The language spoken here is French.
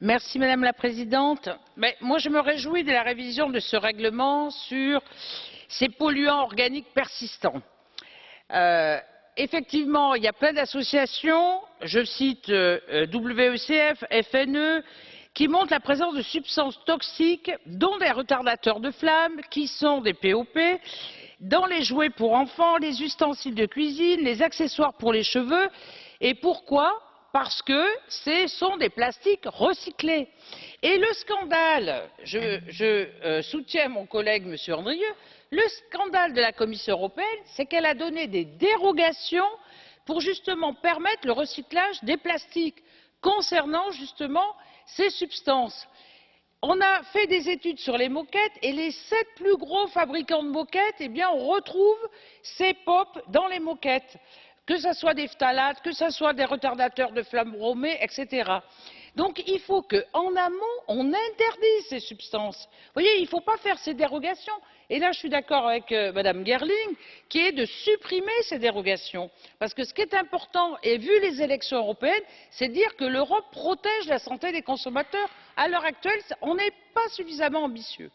Merci Madame la Présidente. Moi, je me réjouis de la révision de ce règlement sur ces polluants organiques persistants. Euh, effectivement, il y a plein d'associations, je cite euh, WECF, FNE, qui montrent la présence de substances toxiques, dont des retardateurs de flammes, qui sont des POP, dans les jouets pour enfants, les ustensiles de cuisine, les accessoires pour les cheveux. Et pourquoi? Parce que ce sont des plastiques recyclés. Et le scandale, je, euh, soutiens mon collègue M. Andrieux, le scandale de la Commission européenne, c'est qu'elle a donné des dérogations pour justement permettre le recyclage des plastiques concernant justement ces substances. On a fait des études sur les moquettes et les sept plus gros fabricants de moquettes, eh bien, on retrouve ces POP dans les moquettes que ce soit des phtalates, que ce soit des retardateurs de flammes bromées, etc. Donc il faut qu'en amont, on interdise ces substances. Vous voyez, il ne faut pas faire ces dérogations. Et là, je suis d'accord avec euh, Mme Gerling, qui est de supprimer ces dérogations. Parce que ce qui est important, et vu les élections européennes, c'est de dire que l'Europe protège la santé des consommateurs. À l'heure actuelle, on n'est pas suffisamment ambitieux.